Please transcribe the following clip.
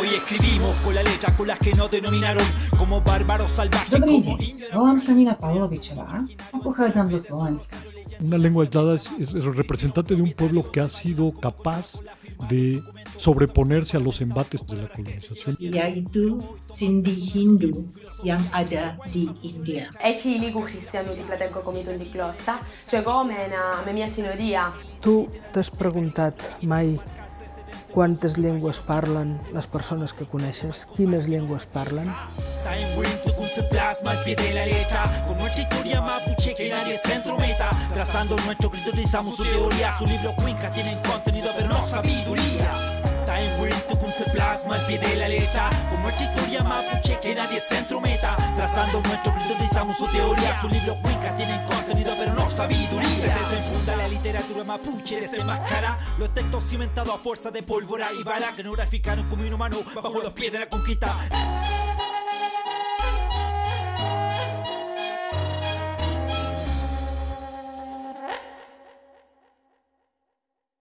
Hoy escribimos con la letra con las que nos denominaron como bárbaros salvajes. Dobrý deň, volám sa Nina Pavlovičová a pochádzam zo Slovenska. Una lengua aislada es, representante de un pueblo que ha sido capaz de sobreponerse a los embates de la colonización. Yaitu Sindhi Hindu yang ada di India. Echiligu cristiano di Platenco comito di glossa, cioè come una sinodia. Tu t'has preguntat mai quantes llengües parlen les persones que coneixes? Quines llengües parlen? Time Trazando nuestro grito utilizamos su teoría Su libro Cuenca tienen contenido pero no sabiduría. Time Wind Tukun se plasma al pie de la letra Con nuestra historia mapuche que nadie se entrometa Trazando nuestro grito utilizamos su teoría Su libro Cuenca tienen contenido pero no sabiduría Se desenfunda la literatura mapuche desenmascara Los textos cimentados a fuerza de pólvora y bala Que no graficaron como inhumano bajo los pies de la conquista